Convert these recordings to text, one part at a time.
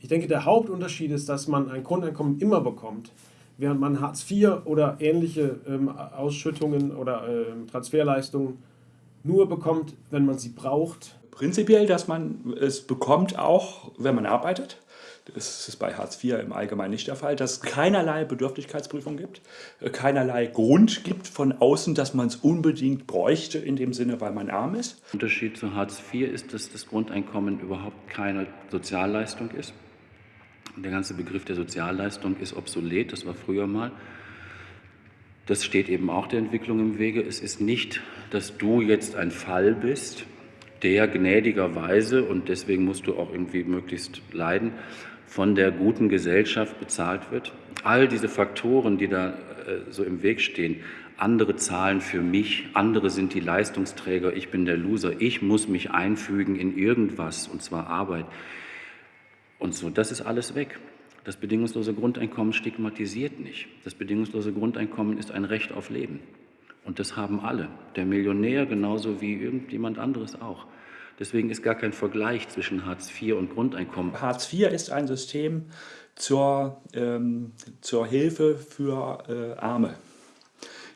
Ich denke, der Hauptunterschied ist, dass man ein Grundeinkommen immer bekommt, während man Hartz IV oder ähnliche ähm, Ausschüttungen oder ähm, Transferleistungen nur bekommt, wenn man sie braucht. Prinzipiell, dass man es bekommt, auch wenn man arbeitet. Das ist bei Hartz IV im Allgemeinen nicht der Fall, dass es keinerlei Bedürftigkeitsprüfung gibt, äh, keinerlei Grund gibt von außen, dass man es unbedingt bräuchte in dem Sinne, weil man arm ist. Der Unterschied zu Hartz IV ist, dass das Grundeinkommen überhaupt keine Sozialleistung ist. Der ganze Begriff der Sozialleistung ist obsolet, das war früher mal. Das steht eben auch der Entwicklung im Wege. Es ist nicht, dass du jetzt ein Fall bist, der gnädigerweise, und deswegen musst du auch irgendwie möglichst leiden, von der guten Gesellschaft bezahlt wird. All diese Faktoren, die da äh, so im Weg stehen, andere zahlen für mich, andere sind die Leistungsträger, ich bin der Loser, ich muss mich einfügen in irgendwas, und zwar Arbeit. Und so, das ist alles weg. Das bedingungslose Grundeinkommen stigmatisiert nicht. Das bedingungslose Grundeinkommen ist ein Recht auf Leben. Und das haben alle. Der Millionär genauso wie irgendjemand anderes auch. Deswegen ist gar kein Vergleich zwischen Hartz IV und Grundeinkommen. Hartz IV ist ein System zur, ähm, zur Hilfe für äh, Arme.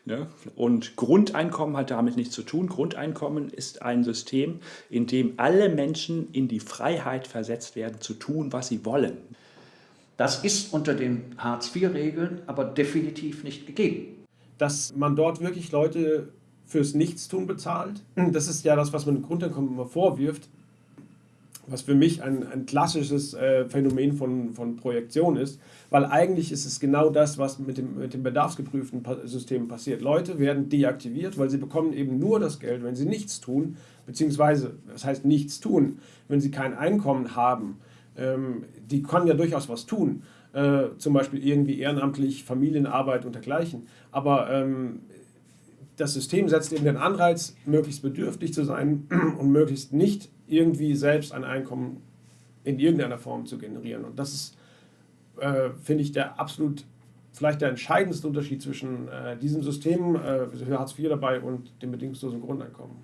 Ne? Und Grundeinkommen hat damit nichts zu tun. Grundeinkommen ist ein System, in dem alle Menschen in die Freiheit versetzt werden, zu tun, was sie wollen. Das ist unter den Hartz-IV-Regeln aber definitiv nicht gegeben. Dass man dort wirklich Leute fürs Nichtstun bezahlt. Das ist ja das, was man im Grundeinkommen immer vorwirft, was für mich ein, ein klassisches äh, Phänomen von, von Projektion ist, weil eigentlich ist es genau das, was mit dem, mit dem bedarfsgeprüften System passiert. Leute werden deaktiviert, weil sie bekommen eben nur das Geld, wenn sie nichts tun, beziehungsweise, das heißt nichts tun, wenn sie kein Einkommen haben. Ähm, die können ja durchaus was tun, äh, zum Beispiel irgendwie ehrenamtlich, Familienarbeit und dergleichen, aber ähm, das System setzt eben den Anreiz, möglichst bedürftig zu sein und möglichst nicht irgendwie selbst ein Einkommen in irgendeiner Form zu generieren. Und das ist, äh, finde ich, der absolut, vielleicht der entscheidendste Unterschied zwischen äh, diesem System, äh, Hartz IV dabei und dem bedingungslosen Grundeinkommen.